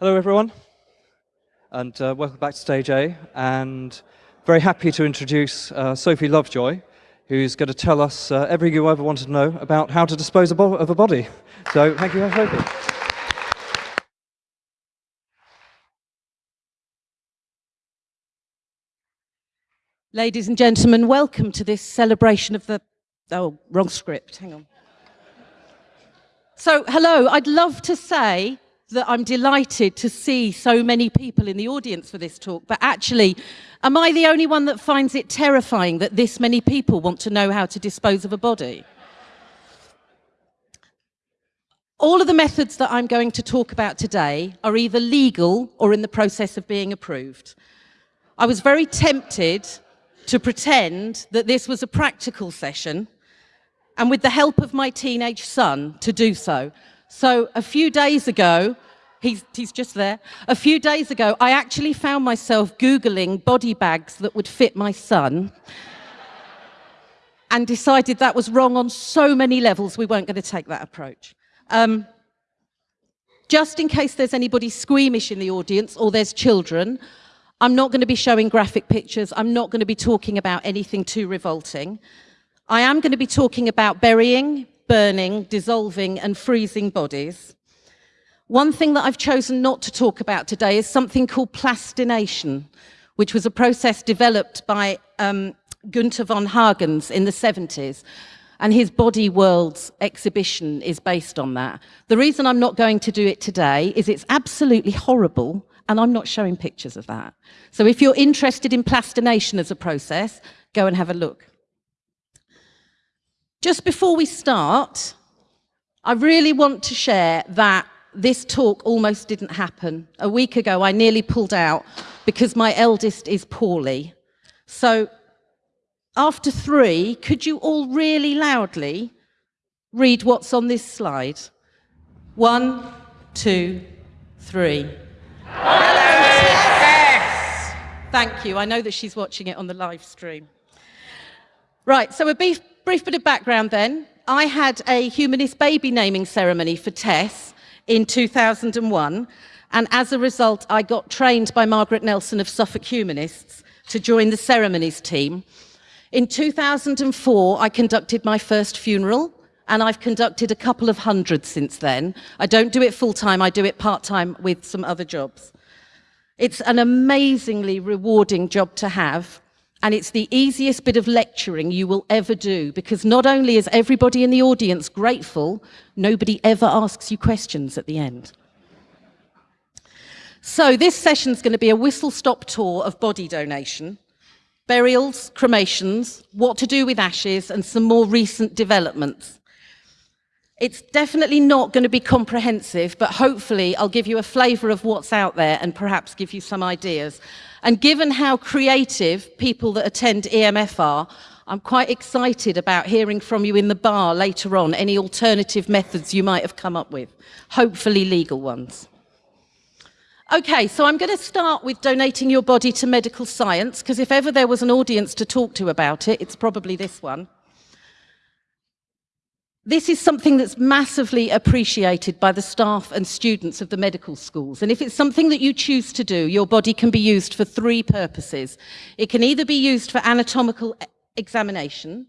Hello, everyone, and uh, welcome back to Stage A. And very happy to introduce uh, Sophie Lovejoy, who's going to tell us uh, everything you ever wanted to know about how to dispose of a body. So, thank you, Sophie. Ladies and gentlemen, welcome to this celebration of the... Oh, wrong script, hang on. So, hello, I'd love to say that I'm delighted to see so many people in the audience for this talk, but actually, am I the only one that finds it terrifying that this many people want to know how to dispose of a body? All of the methods that I'm going to talk about today are either legal or in the process of being approved. I was very tempted to pretend that this was a practical session and with the help of my teenage son to do so. So a few days ago, he's, he's just there, a few days ago, I actually found myself Googling body bags that would fit my son and decided that was wrong on so many levels, we weren't going to take that approach. Um, just in case there's anybody squeamish in the audience or there's children, I'm not going to be showing graphic pictures. I'm not going to be talking about anything too revolting. I am going to be talking about burying, burning, dissolving and freezing bodies. One thing that I've chosen not to talk about today is something called plastination, which was a process developed by um, Gunther von Hagens in the 70s. And his Body Worlds exhibition is based on that. The reason I'm not going to do it today is it's absolutely horrible and I'm not showing pictures of that. So if you're interested in plastination as a process, go and have a look. Just before we start, I really want to share that this talk almost didn't happen. A week ago, I nearly pulled out because my eldest is poorly. So after three, could you all really loudly read what's on this slide? One, two, three. Thank you. I know that she's watching it on the live stream. Right, so a brief, brief bit of background then. I had a humanist baby naming ceremony for Tess in 2001, and as a result, I got trained by Margaret Nelson of Suffolk Humanists to join the ceremonies team. In 2004, I conducted my first funeral, and I've conducted a couple of hundred since then. I don't do it full time, I do it part time with some other jobs. It's an amazingly rewarding job to have, and it's the easiest bit of lecturing you will ever do because not only is everybody in the audience grateful, nobody ever asks you questions at the end. So this session is going to be a whistle-stop tour of body donation, burials, cremations, what to do with ashes, and some more recent developments. It's definitely not going to be comprehensive, but hopefully I'll give you a flavour of what's out there and perhaps give you some ideas. And given how creative people that attend EMF are, I'm quite excited about hearing from you in the bar later on, any alternative methods you might have come up with, hopefully legal ones. Okay, so I'm going to start with donating your body to medical science, because if ever there was an audience to talk to about it, it's probably this one. This is something that's massively appreciated by the staff and students of the medical schools. And if it's something that you choose to do, your body can be used for three purposes. It can either be used for anatomical examination,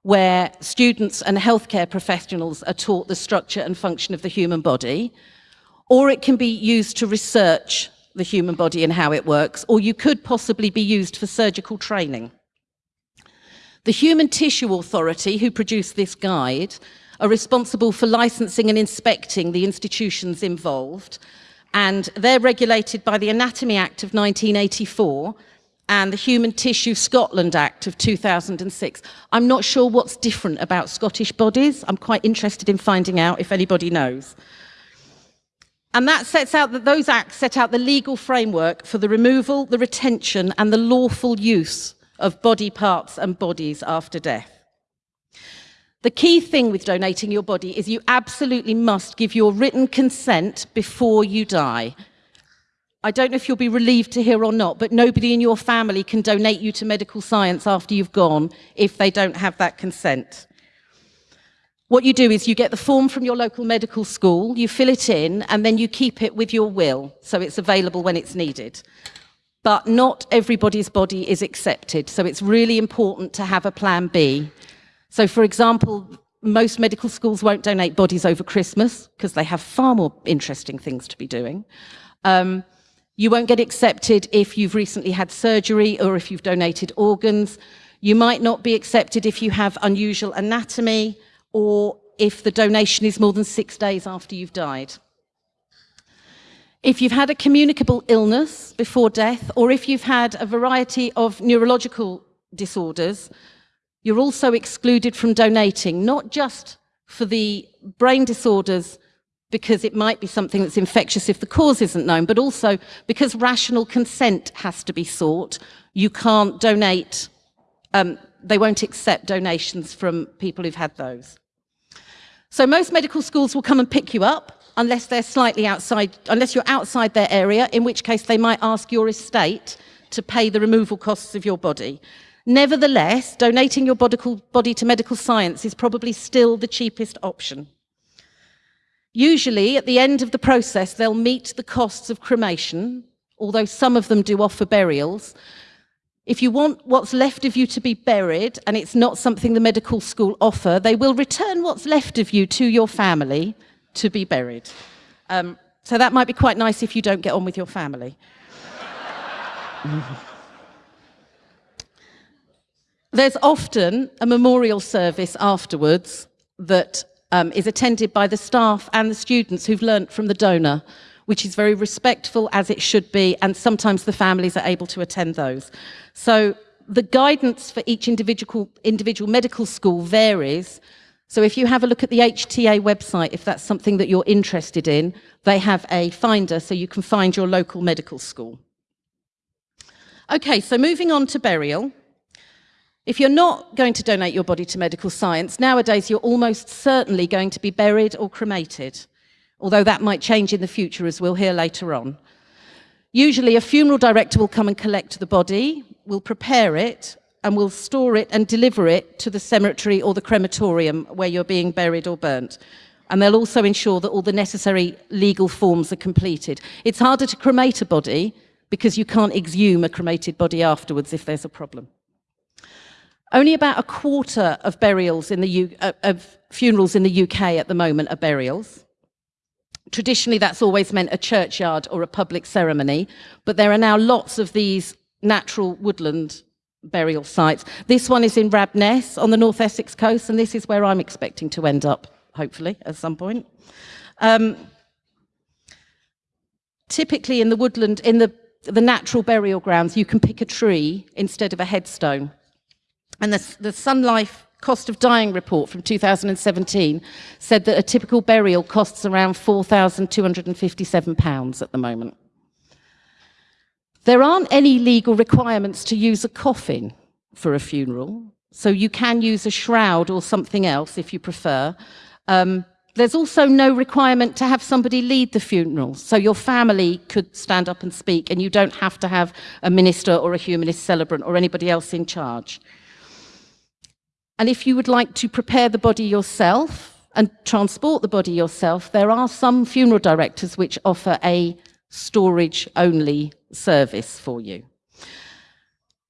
where students and healthcare professionals are taught the structure and function of the human body, or it can be used to research the human body and how it works, or you could possibly be used for surgical training. The Human Tissue Authority, who produced this guide, are responsible for licensing and inspecting the institutions involved, and they're regulated by the Anatomy Act of 1984 and the Human Tissue Scotland Act of 2006. I'm not sure what's different about Scottish bodies. I'm quite interested in finding out if anybody knows. And that sets out that those acts set out the legal framework for the removal, the retention and the lawful use of body parts and bodies after death. The key thing with donating your body is you absolutely must give your written consent before you die. I don't know if you'll be relieved to hear or not, but nobody in your family can donate you to medical science after you've gone if they don't have that consent. What you do is you get the form from your local medical school, you fill it in, and then you keep it with your will, so it's available when it's needed. But not everybody's body is accepted, so it's really important to have a plan B. So, for example, most medical schools won't donate bodies over Christmas because they have far more interesting things to be doing. Um, you won't get accepted if you've recently had surgery or if you've donated organs. You might not be accepted if you have unusual anatomy or if the donation is more than six days after you've died. If you've had a communicable illness before death, or if you've had a variety of neurological disorders, you're also excluded from donating, not just for the brain disorders because it might be something that's infectious if the cause isn't known, but also because rational consent has to be sought, you can't donate, um, they won't accept donations from people who've had those. So most medical schools will come and pick you up unless they're slightly outside, unless you're outside their area, in which case they might ask your estate to pay the removal costs of your body. Nevertheless, donating your body to medical science is probably still the cheapest option. Usually, at the end of the process, they'll meet the costs of cremation, although some of them do offer burials. If you want what's left of you to be buried, and it's not something the medical school offer, they will return what's left of you to your family to be buried. Um, so that might be quite nice if you don't get on with your family. There's often a memorial service afterwards that um, is attended by the staff and the students who've learnt from the donor, which is very respectful as it should be, and sometimes the families are able to attend those. So the guidance for each individual, individual medical school varies. So if you have a look at the HTA website, if that's something that you're interested in, they have a finder so you can find your local medical school. Okay, so moving on to burial. If you're not going to donate your body to medical science, nowadays you're almost certainly going to be buried or cremated, although that might change in the future, as we'll hear later on. Usually a funeral director will come and collect the body, will prepare it, and will store it and deliver it to the cemetery or the crematorium where you're being buried or burnt. And they'll also ensure that all the necessary legal forms are completed. It's harder to cremate a body because you can't exhume a cremated body afterwards if there's a problem. Only about a quarter of burials in the U uh, of funerals in the UK at the moment are burials. Traditionally, that's always meant a churchyard or a public ceremony, but there are now lots of these natural woodland burial sites. This one is in Wrabness on the North Essex coast, and this is where I'm expecting to end up, hopefully, at some point. Um, typically in the woodland, in the, the natural burial grounds, you can pick a tree instead of a headstone. And the, the Sun Life cost of dying report from 2017 said that a typical burial costs around £4,257 at the moment. There aren't any legal requirements to use a coffin for a funeral, so you can use a shroud or something else if you prefer. Um, there's also no requirement to have somebody lead the funeral, so your family could stand up and speak and you don't have to have a minister or a humanist celebrant or anybody else in charge. And if you would like to prepare the body yourself and transport the body yourself, there are some funeral directors which offer a storage only service for you.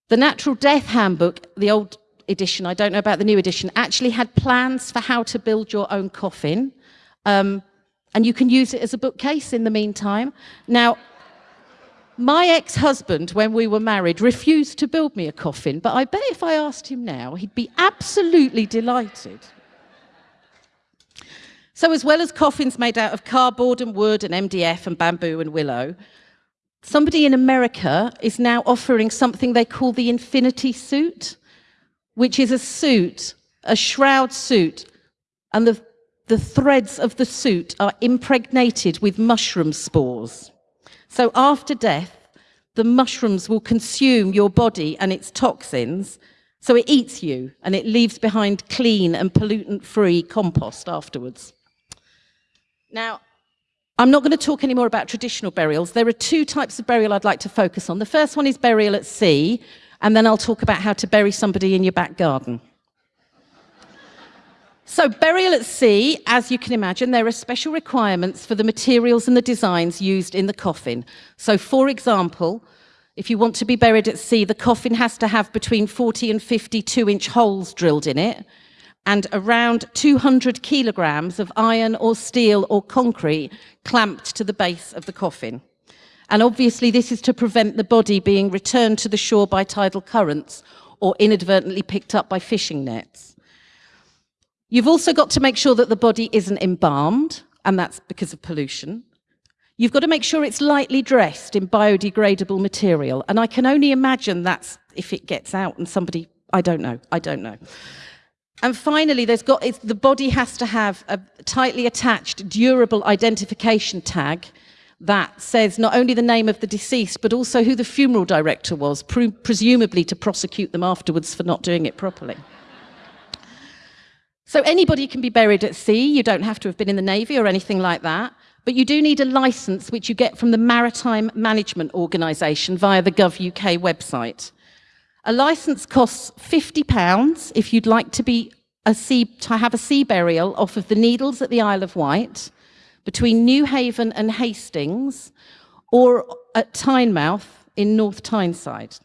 The Natural Death Handbook, the old edition, I don't know about the new edition, actually had plans for how to build your own coffin. Um, and you can use it as a bookcase in the meantime. Now, my ex-husband, when we were married, refused to build me a coffin, but I bet if I asked him now, he'd be absolutely delighted. So as well as coffins made out of cardboard and wood and MDF and bamboo and willow, somebody in America is now offering something they call the infinity suit, which is a suit, a shroud suit, and the, the threads of the suit are impregnated with mushroom spores. So after death, the mushrooms will consume your body and its toxins. So it eats you and it leaves behind clean and pollutant-free compost afterwards. Now, I'm not going to talk anymore about traditional burials. There are two types of burial I'd like to focus on. The first one is burial at sea, and then I'll talk about how to bury somebody in your back garden. So burial at sea, as you can imagine, there are special requirements for the materials and the designs used in the coffin. So for example, if you want to be buried at sea, the coffin has to have between 40 and 52 inch holes drilled in it and around 200 kilograms of iron or steel or concrete clamped to the base of the coffin. And obviously this is to prevent the body being returned to the shore by tidal currents or inadvertently picked up by fishing nets. You've also got to make sure that the body isn't embalmed, and that's because of pollution. You've got to make sure it's lightly dressed in biodegradable material, and I can only imagine that's if it gets out and somebody, I don't know, I don't know. And finally, there's got, the body has to have a tightly attached, durable identification tag that says not only the name of the deceased, but also who the funeral director was, pre presumably to prosecute them afterwards for not doing it properly. so anybody can be buried at sea. You don't have to have been in the Navy or anything like that. But you do need a license, which you get from the Maritime Management Organisation via the GovUK website. A license costs £50 if you'd like to be a sea, to have a sea burial off of the Needles at the Isle of Wight, between Newhaven and Hastings, or at Tynemouth in North Tyneside.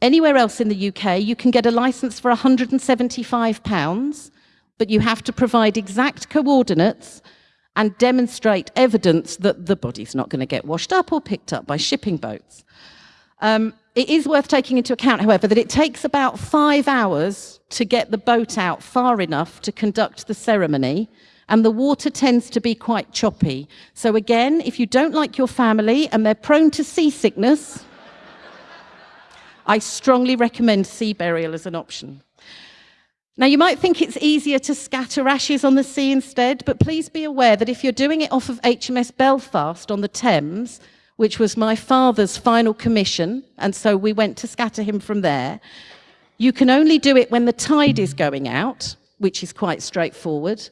Anywhere else in the UK, you can get a license for £175, but you have to provide exact coordinates and demonstrate evidence that the body's not going to get washed up or picked up by shipping boats. Um, it is worth taking into account, however, that it takes about five hours to get the boat out far enough to conduct the ceremony, and the water tends to be quite choppy. So again, if you don't like your family and they're prone to seasickness, I strongly recommend sea burial as an option. Now, you might think it's easier to scatter ashes on the sea instead, but please be aware that if you're doing it off of HMS Belfast on the Thames, which was my father's final commission, and so we went to scatter him from there. You can only do it when the tide is going out, which is quite straightforward,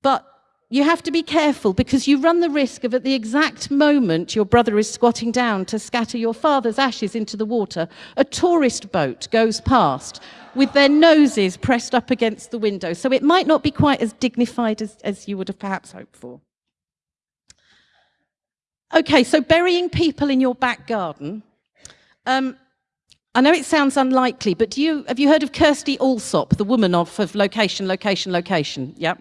but you have to be careful because you run the risk of at the exact moment your brother is squatting down to scatter your father's ashes into the water, a tourist boat goes past with their noses pressed up against the window. So it might not be quite as dignified as, as you would have perhaps hoped for. Okay, so burying people in your back garden. Um, I know it sounds unlikely, but do you, have you heard of Kirstie Allsopp, the woman of, of location, location, location? Yeah.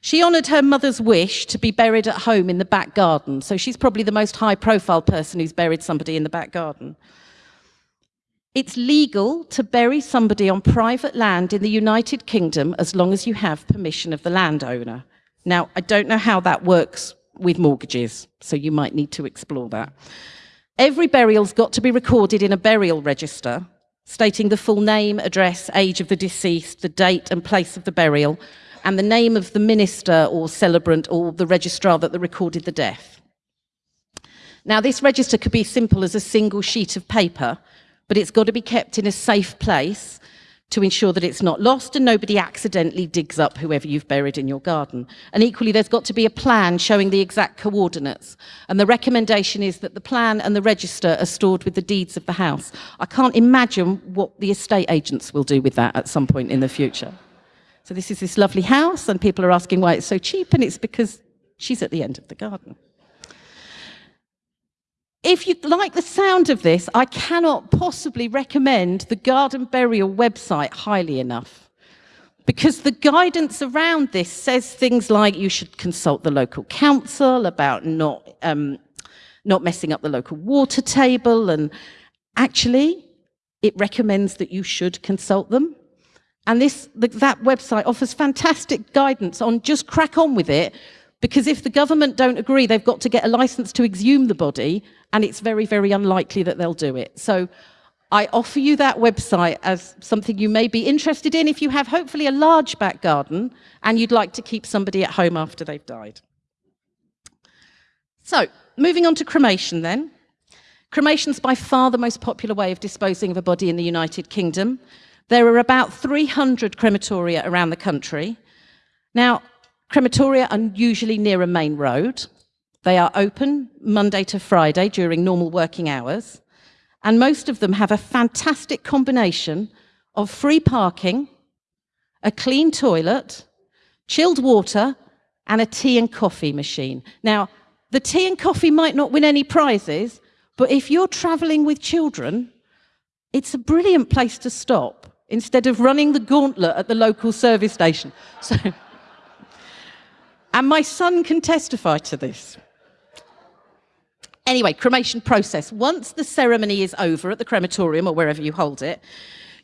She honoured her mother's wish to be buried at home in the back garden. So she's probably the most high profile person who's buried somebody in the back garden. It's legal to bury somebody on private land in the United Kingdom as long as you have permission of the landowner. Now, I don't know how that works with mortgages, so you might need to explore that. Every burial's got to be recorded in a burial register, stating the full name, address, age of the deceased, the date and place of the burial, and the name of the minister or celebrant or the registrar that recorded the death. Now, this register could be simple as a single sheet of paper, but it's got to be kept in a safe place to ensure that it's not lost and nobody accidentally digs up whoever you've buried in your garden. And equally, there's got to be a plan showing the exact coordinates. And the recommendation is that the plan and the register are stored with the deeds of the house. I can't imagine what the estate agents will do with that at some point in the future. So this is this lovely house, and people are asking why it's so cheap, and it's because she's at the end of the garden. If you like the sound of this, I cannot possibly recommend the Garden Burial website highly enough. Because the guidance around this says things like you should consult the local council about not, um, not messing up the local water table. And actually, it recommends that you should consult them. And this, the, that website offers fantastic guidance on just crack on with it because if the government don't agree, they've got to get a license to exhume the body, and it's very, very unlikely that they'll do it. So I offer you that website as something you may be interested in if you have hopefully a large back garden and you'd like to keep somebody at home after they've died. So, moving on to cremation then. Cremation's by far the most popular way of disposing of a body in the United Kingdom. There are about 300 crematoria around the country. Now, Crematoria are usually near a main road. They are open Monday to Friday during normal working hours. And most of them have a fantastic combination of free parking, a clean toilet, chilled water, and a tea and coffee machine. Now, the tea and coffee might not win any prizes, but if you're traveling with children, it's a brilliant place to stop instead of running the gauntlet at the local service station. So, and my son can testify to this. Anyway, cremation process. Once the ceremony is over at the crematorium or wherever you hold it,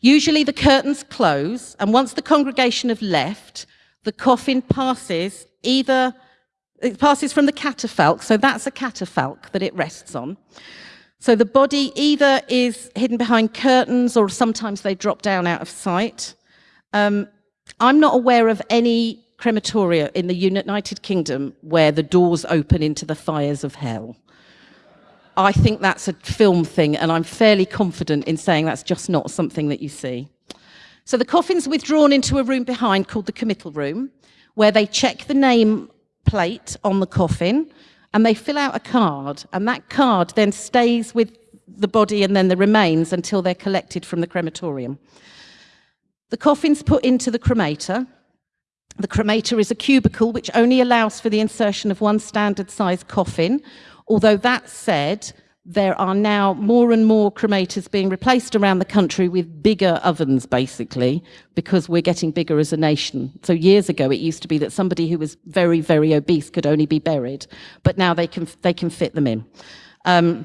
usually the curtains close, and once the congregation have left, the coffin passes either, it passes from the catafalque, so that's a catafalque that it rests on. So the body either is hidden behind curtains or sometimes they drop down out of sight. Um, I'm not aware of any crematoria in the United Kingdom where the doors open into the fires of hell. I think that's a film thing, and I'm fairly confident in saying that's just not something that you see. So the coffin's withdrawn into a room behind called the committal room, where they check the name plate on the coffin, and they fill out a card, and that card then stays with the body and then the remains until they're collected from the crematorium. The coffin's put into the cremator. The cremator is a cubicle which only allows for the insertion of one standard size coffin Although that said, there are now more and more cremators being replaced around the country with bigger ovens, basically, because we're getting bigger as a nation. So years ago, it used to be that somebody who was very, very obese could only be buried, but now they can, they can fit them in. Um,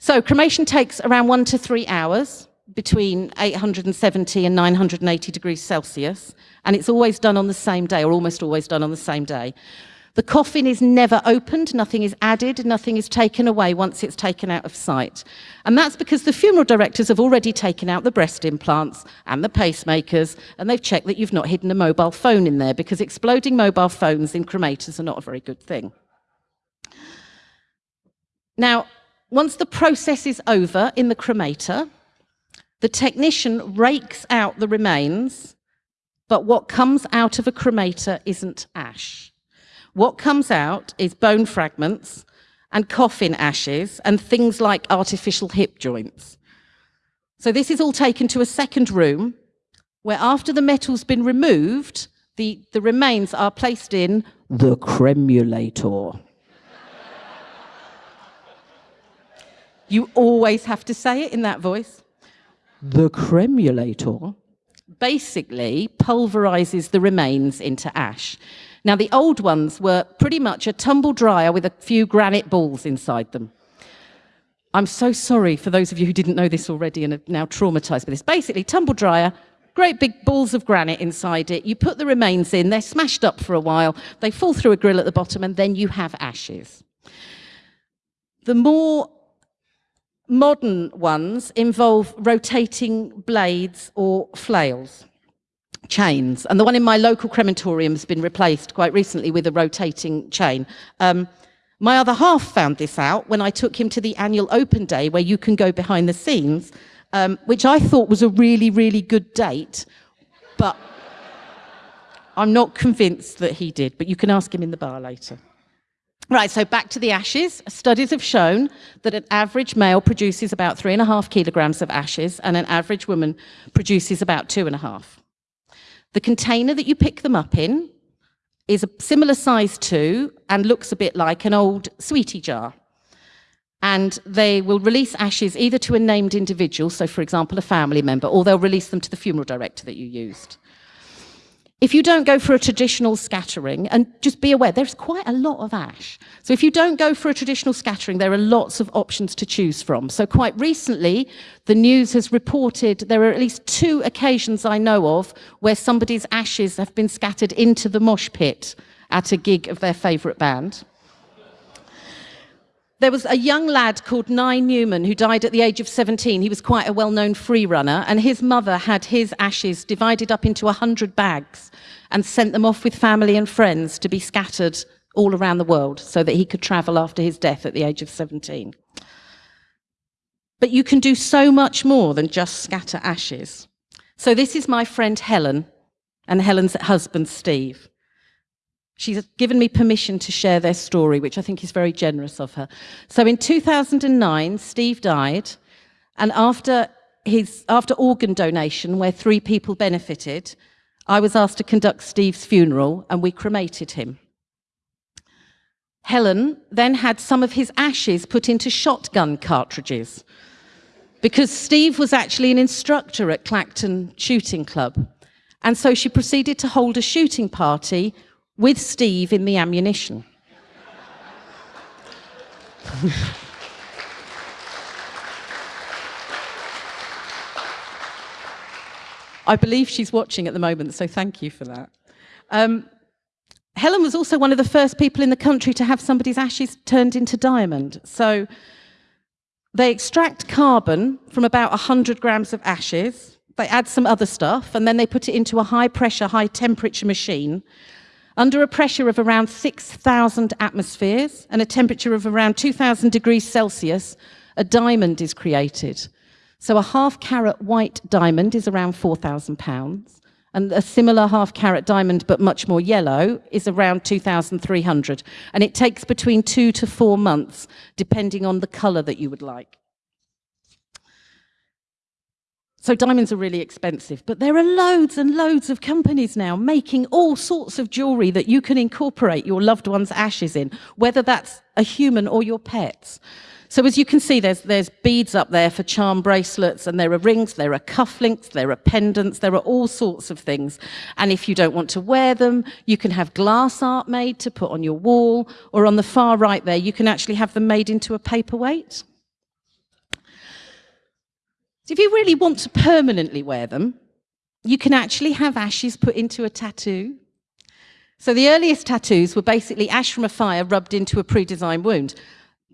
so cremation takes around one to three hours between 870 and 980 degrees Celsius, and it's always done on the same day, or almost always done on the same day. The coffin is never opened, nothing is added, nothing is taken away once it's taken out of sight. And that's because the funeral directors have already taken out the breast implants and the pacemakers, and they've checked that you've not hidden a mobile phone in there because exploding mobile phones in cremators are not a very good thing. Now, once the process is over in the cremator, the technician rakes out the remains, but what comes out of a cremator isn't ash. What comes out is bone fragments and coffin ashes and things like artificial hip joints. So this is all taken to a second room where after the metal's been removed, the, the remains are placed in the cremulator. you always have to say it in that voice. The cremulator basically pulverizes the remains into ash. Now, the old ones were pretty much a tumble dryer with a few granite balls inside them. I'm so sorry for those of you who didn't know this already and are now traumatized by this. Basically, tumble dryer, great big balls of granite inside it. You put the remains in, they're smashed up for a while, they fall through a grill at the bottom, and then you have ashes. The more modern ones involve rotating blades or flails chains. And the one in my local crematorium has been replaced quite recently with a rotating chain. Um, my other half found this out when I took him to the annual open day where you can go behind the scenes, um, which I thought was a really, really good date. But I'm not convinced that he did, but you can ask him in the bar later. Right, so back to the ashes. Studies have shown that an average male produces about three and a half kilograms of ashes and an average woman produces about two and a half. The container that you pick them up in is a similar size to and looks a bit like an old sweetie jar. And they will release ashes either to a named individual, so for example, a family member, or they'll release them to the funeral director that you used. If you don't go for a traditional scattering, and just be aware, there's quite a lot of ash. So if you don't go for a traditional scattering, there are lots of options to choose from. So quite recently, the news has reported there are at least two occasions I know of where somebody's ashes have been scattered into the mosh pit at a gig of their favourite band. There was a young lad called Nye Newman who died at the age of 17. He was quite a well-known free runner and his mother had his ashes divided up into 100 bags and sent them off with family and friends to be scattered all around the world so that he could travel after his death at the age of 17. But you can do so much more than just scatter ashes. So this is my friend Helen and Helen's husband Steve. She's given me permission to share their story, which I think is very generous of her. So in 2009, Steve died, and after, his, after organ donation, where three people benefited, I was asked to conduct Steve's funeral and we cremated him. Helen then had some of his ashes put into shotgun cartridges because Steve was actually an instructor at Clacton Shooting Club. And so she proceeded to hold a shooting party with Steve in the ammunition. I believe she's watching at the moment, so thank you for that. Um, Helen was also one of the first people in the country to have somebody's ashes turned into diamond. So they extract carbon from about 100 grams of ashes, they add some other stuff, and then they put it into a high pressure, high temperature machine under a pressure of around 6,000 atmospheres and a temperature of around 2,000 degrees Celsius, a diamond is created. So a half carat white diamond is around 4,000 pounds. And a similar half carat diamond, but much more yellow, is around 2,300. And it takes between two to four months, depending on the color that you would like. So diamonds are really expensive, but there are loads and loads of companies now making all sorts of jewelry that you can incorporate your loved one's ashes in, whether that's a human or your pets. So as you can see, there's, there's beads up there for charm bracelets, and there are rings, there are cufflinks, there are pendants, there are all sorts of things. And if you don't want to wear them, you can have glass art made to put on your wall, or on the far right there, you can actually have them made into a paperweight. So if you really want to permanently wear them, you can actually have ashes put into a tattoo. So the earliest tattoos were basically ash from a fire rubbed into a pre-designed wound.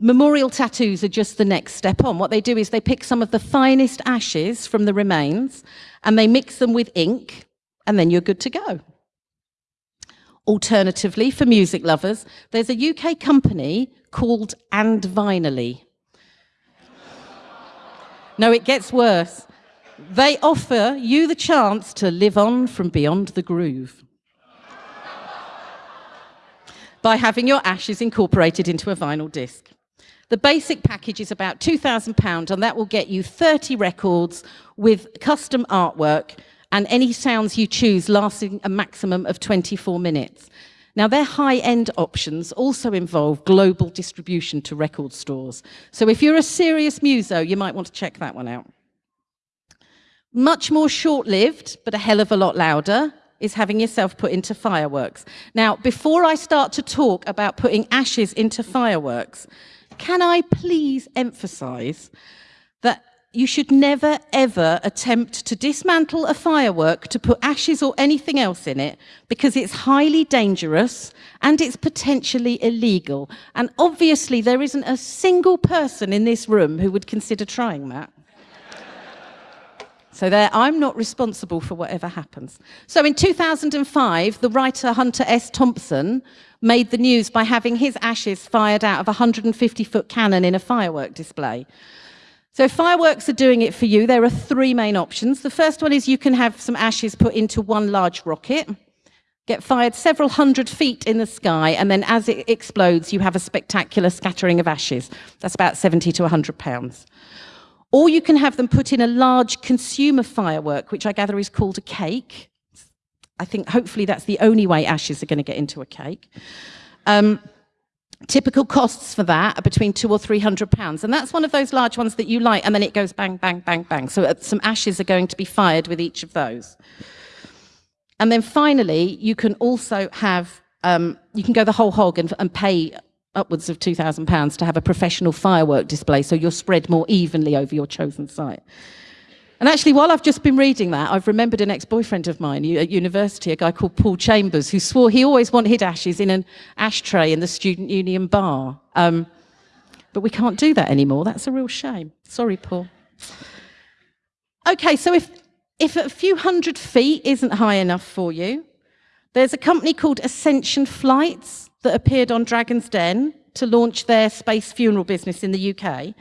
Memorial tattoos are just the next step on. What they do is they pick some of the finest ashes from the remains and they mix them with ink and then you're good to go. Alternatively, for music lovers, there's a UK company called And Vinyly. No, it gets worse. They offer you the chance to live on from beyond the groove by having your ashes incorporated into a vinyl disc. The basic package is about £2,000 and that will get you 30 records with custom artwork and any sounds you choose lasting a maximum of 24 minutes. Now, their high-end options also involve global distribution to record stores. So if you're a serious muso, you might want to check that one out. Much more short-lived, but a hell of a lot louder, is having yourself put into fireworks. Now, before I start to talk about putting ashes into fireworks, can I please emphasize you should never ever attempt to dismantle a firework to put ashes or anything else in it because it's highly dangerous and it's potentially illegal. And obviously there isn't a single person in this room who would consider trying that. So there, I'm not responsible for whatever happens. So in 2005, the writer Hunter S. Thompson made the news by having his ashes fired out of a 150-foot cannon in a firework display. So fireworks are doing it for you. There are three main options. The first one is you can have some ashes put into one large rocket, get fired several hundred feet in the sky, and then as it explodes, you have a spectacular scattering of ashes. That's about 70 to 100 pounds. Or you can have them put in a large consumer firework, which I gather is called a cake. I think hopefully that's the only way ashes are going to get into a cake. Um, typical costs for that are between two or three hundred pounds. And that's one of those large ones that you light and then it goes bang, bang, bang, bang. So uh, some ashes are going to be fired with each of those. And then finally, you can also have, um, you can go the whole hog and, and pay upwards of £2,000 to have a professional firework display so you're spread more evenly over your chosen site. And actually, while I've just been reading that, I've remembered an ex-boyfriend of mine at university, a guy called Paul Chambers, who swore he always wanted his ashes in an ashtray in the student union bar. Um, but we can't do that anymore. That's a real shame. Sorry, Paul. Okay, so if, if a few hundred feet isn't high enough for you, there's a company called Ascension Flights that appeared on Dragon's Den to launch their space funeral business in the UK.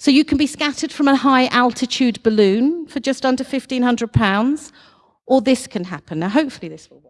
So you can be scattered from a high altitude balloon for just under 1,500 pounds, or this can happen. Now, hopefully this will work.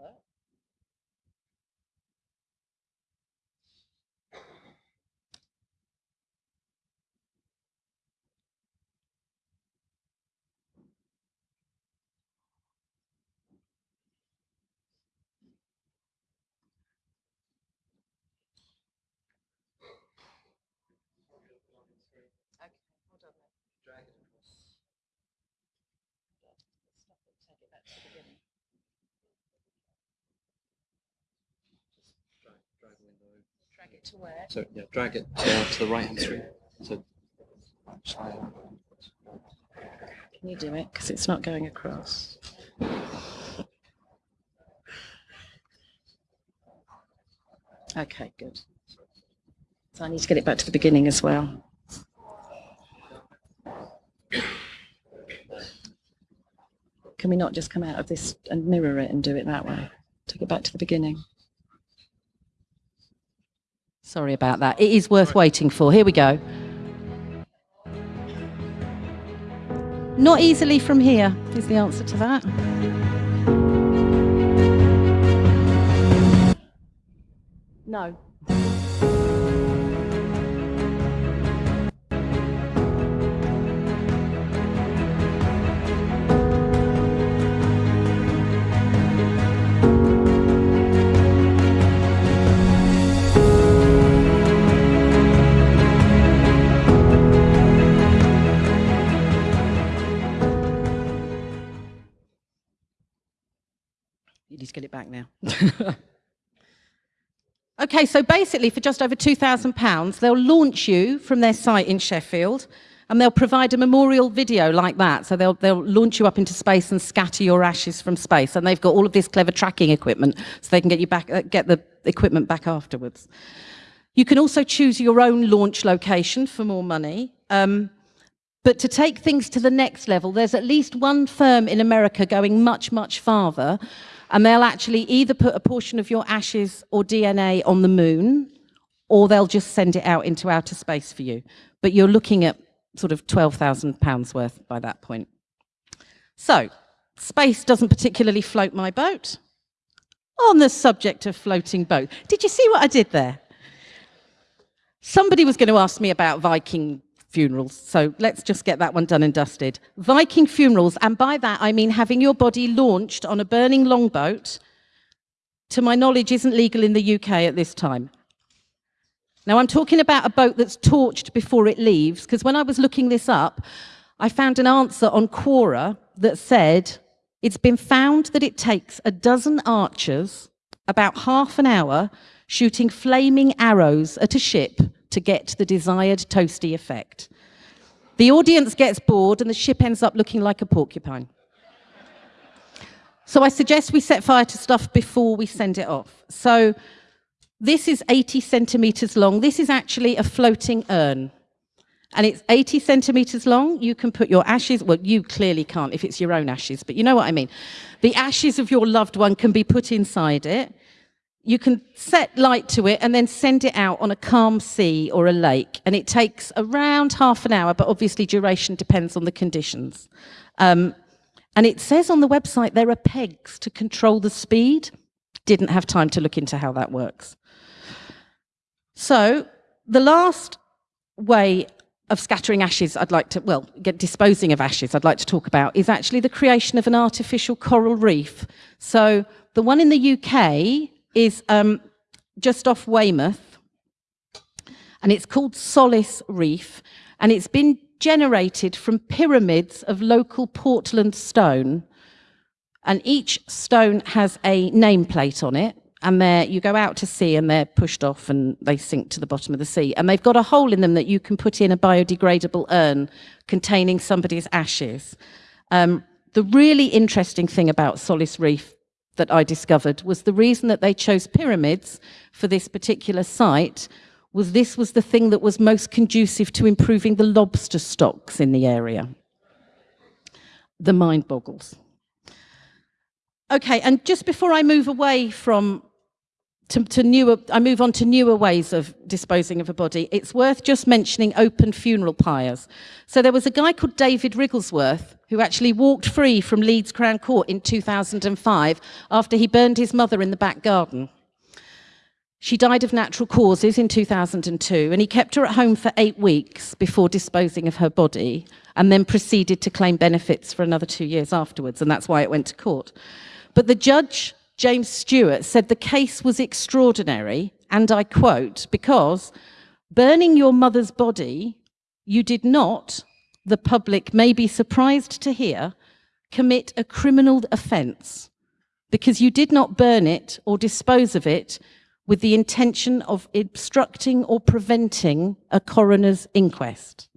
It to where? So yeah, drag it uh, to the right hand screen. So Can you do it? Because it's not going across. Okay, good. So I need to get it back to the beginning as well. Can we not just come out of this and mirror it and do it that way? Take it back to the beginning. Sorry about that. It is worth waiting for. Here we go. Not easily from here is the answer to that. No. Get it back now. okay, so basically, for just over £2,000, they'll launch you from their site in Sheffield and they'll provide a memorial video like that. So they'll, they'll launch you up into space and scatter your ashes from space. And they've got all of this clever tracking equipment so they can get, you back, uh, get the equipment back afterwards. You can also choose your own launch location for more money. Um, but to take things to the next level, there's at least one firm in America going much, much farther, and they'll actually either put a portion of your ashes or DNA on the moon, or they'll just send it out into outer space for you. But you're looking at sort of £12,000 worth by that point. So, space doesn't particularly float my boat. On the subject of floating boat, did you see what I did there? Somebody was going to ask me about Viking funerals, so let's just get that one done and dusted. Viking funerals, and by that I mean having your body launched on a burning longboat, to my knowledge, isn't legal in the UK at this time. Now, I'm talking about a boat that's torched before it leaves, because when I was looking this up, I found an answer on Quora that said it's been found that it takes a dozen archers about half an hour shooting flaming arrows at a ship to get the desired toasty effect. The audience gets bored and the ship ends up looking like a porcupine. So I suggest we set fire to stuff before we send it off. So this is 80 centimeters long. This is actually a floating urn. And it's 80 centimeters long. You can put your ashes, well, you clearly can't if it's your own ashes, but you know what I mean. The ashes of your loved one can be put inside it. You can set light to it and then send it out on a calm sea or a lake. And it takes around half an hour, but obviously duration depends on the conditions. Um, and it says on the website there are pegs to control the speed. Didn't have time to look into how that works. So the last way of scattering ashes I'd like to, well, get disposing of ashes I'd like to talk about is actually the creation of an artificial coral reef. So the one in the UK is um, just off Weymouth and it's called Solace Reef and it's been generated from pyramids of local Portland stone and each stone has a nameplate on it and there you go out to sea and they're pushed off and they sink to the bottom of the sea. And they've got a hole in them that you can put in a biodegradable urn containing somebody's ashes. Um, the really interesting thing about Solace Reef that I discovered was the reason that they chose pyramids for this particular site was this was the thing that was most conducive to improving the lobster stocks in the area. The mind boggles. Okay, and just before I move away from to, to, newer, I move on to newer ways of disposing of a body, it's worth just mentioning open funeral pyres. So there was a guy called David Wrigglesworth who actually walked free from Leeds Crown Court in 2005 after he burned his mother in the back garden. She died of natural causes in 2002 and he kept her at home for eight weeks before disposing of her body and then proceeded to claim benefits for another two years afterwards and that's why it went to court. But the judge James Stewart said the case was extraordinary, and I quote, because burning your mother's body, you did not, the public may be surprised to hear, commit a criminal offence because you did not burn it or dispose of it with the intention of obstructing or preventing a coroner's inquest.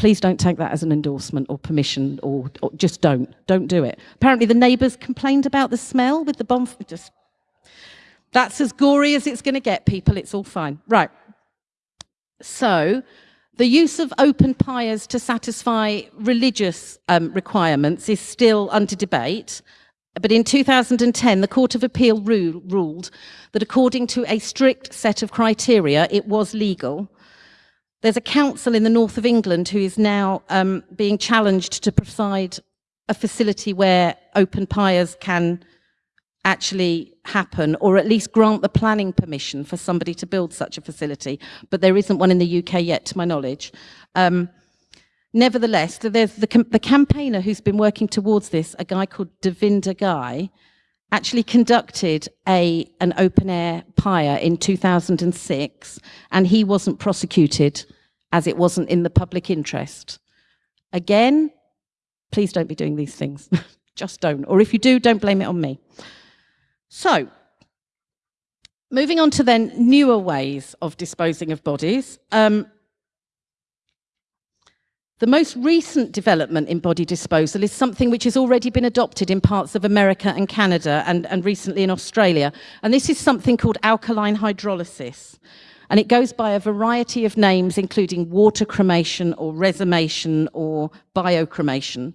Please don't take that as an endorsement or permission or, or just don't. Don't do it. Apparently the neighbours complained about the smell with the bonfire. Just, that's as gory as it's going to get, people. It's all fine. Right. So the use of open pyres to satisfy religious um, requirements is still under debate. But in 2010, the Court of Appeal rule, ruled that according to a strict set of criteria, it was legal. There's a council in the north of England who is now um, being challenged to provide a facility where open pyres can actually happen or at least grant the planning permission for somebody to build such a facility. But there isn't one in the UK yet, to my knowledge. Um, nevertheless, there's the, the campaigner who's been working towards this, a guy called Davender Ghai, actually conducted a, an open air pyre in 2006 and he wasn't prosecuted as it wasn't in the public interest. Again, please don't be doing these things. Just don't. Or if you do, don't blame it on me. So, moving on to then newer ways of disposing of bodies. Um, the most recent development in body disposal is something which has already been adopted in parts of America and Canada and, and recently in Australia. And this is something called alkaline hydrolysis. And it goes by a variety of names, including water cremation or resomation or biocremation.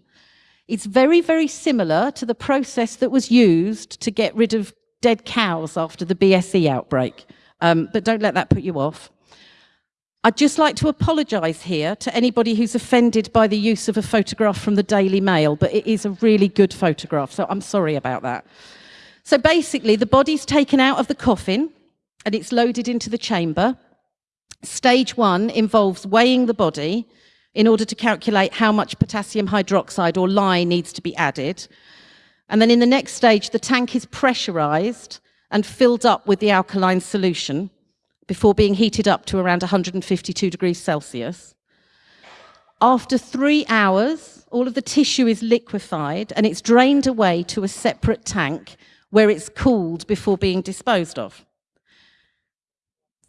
It's very, very similar to the process that was used to get rid of dead cows after the BSE outbreak. Um, but don't let that put you off. I'd just like to apologise here to anybody who's offended by the use of a photograph from the Daily Mail, but it is a really good photograph, so I'm sorry about that. So basically, the body's taken out of the coffin and it's loaded into the chamber. Stage one involves weighing the body, in order to calculate how much potassium hydroxide or lye needs to be added. And then in the next stage, the tank is pressurized and filled up with the alkaline solution before being heated up to around 152 degrees Celsius. After three hours, all of the tissue is liquefied and it's drained away to a separate tank where it's cooled before being disposed of.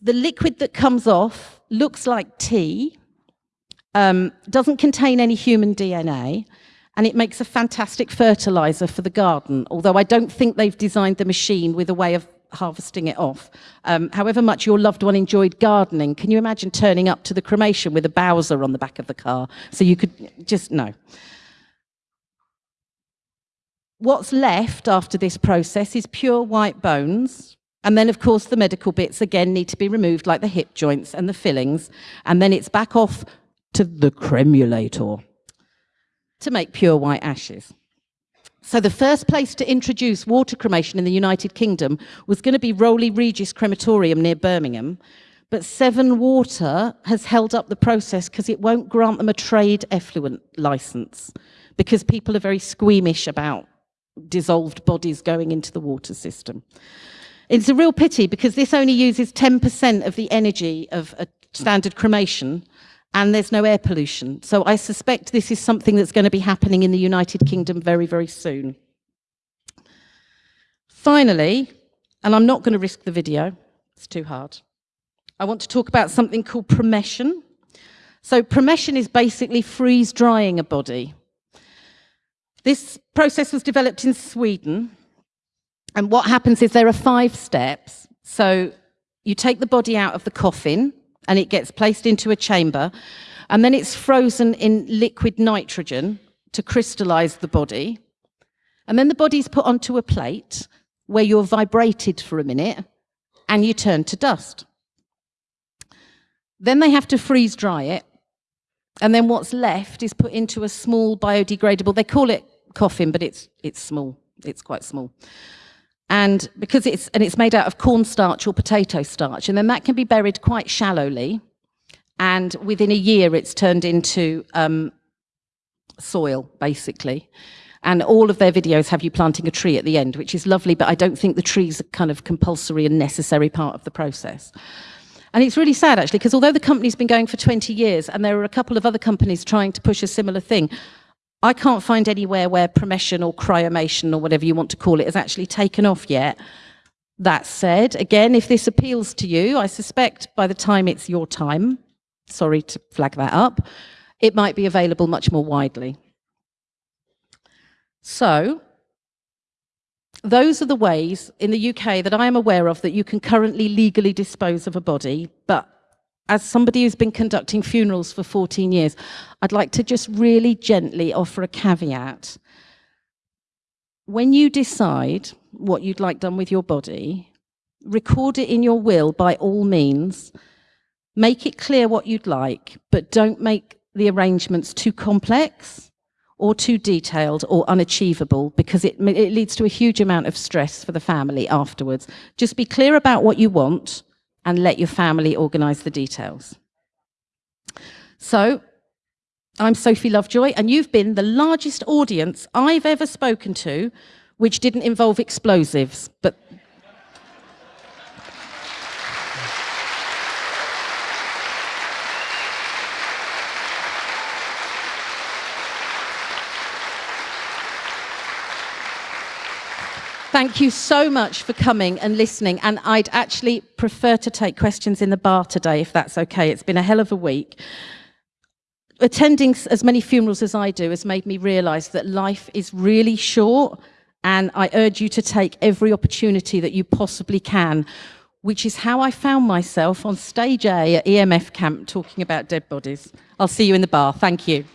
The liquid that comes off looks like tea, um, doesn't contain any human DNA, and it makes a fantastic fertilizer for the garden, although I don't think they've designed the machine with a way of harvesting it off. Um, however much your loved one enjoyed gardening, can you imagine turning up to the cremation with a Bowser on the back of the car? So you could just, no. What's left after this process is pure white bones. And then, of course, the medical bits again need to be removed, like the hip joints and the fillings. And then it's back off to the cremulator to make pure white ashes. So the first place to introduce water cremation in the United Kingdom was going to be Rowley Regis Crematorium near Birmingham, but Severn Water has held up the process because it won't grant them a trade effluent license because people are very squeamish about dissolved bodies going into the water system. It's a real pity because this only uses 10% of the energy of a standard cremation and there's no air pollution. So I suspect this is something that's going to be happening in the United Kingdom very, very soon. Finally, and I'm not going to risk the video, it's too hard. I want to talk about something called promession. So promession is basically freeze drying a body. This process was developed in Sweden. And what happens is there are five steps. So you take the body out of the coffin, and it gets placed into a chamber and then it's frozen in liquid nitrogen to crystallize the body. And then the body's put onto a plate where you're vibrated for a minute and you turn to dust. Then they have to freeze dry it. And then what's left is put into a small biodegradable, they call it coffin, but it's, it's small. It's quite small and because it's and it's made out of cornstarch or potato starch and then that can be buried quite shallowly. And within a year it's turned into um, soil basically. And all of their videos have you planting a tree at the end which is lovely but I don't think the trees are kind of compulsory and necessary part of the process. And it's really sad actually because although the company's been going for 20 years and there are a couple of other companies trying to push a similar thing I can't find anywhere where promession or cryomation or whatever you want to call it has actually taken off yet. That said, again, if this appeals to you, I suspect by the time it's your time, sorry to flag that up, it might be available much more widely. So, those are the ways in the UK that I am aware of that you can currently legally dispose of a body. But as somebody who's been conducting funerals for 14 years, I'd like to just really gently offer a caveat. When you decide what you'd like done with your body, record it in your will by all means. Make it clear what you'd like, but don't make the arrangements too complex or too detailed or unachievable because it, it leads to a huge amount of stress for the family afterwards. Just be clear about what you want and let your family organise the details. So, I'm Sophie Lovejoy, and you've been the largest audience I've ever spoken to which didn't involve explosives, but Thank you so much for coming and listening. And I'd actually prefer to take questions in the bar today, if that's okay. It's been a hell of a week. Attending as many funerals as I do has made me realize that life is really short. And I urge you to take every opportunity that you possibly can, which is how I found myself on stage A at EMF camp talking about dead bodies. I'll see you in the bar. Thank you.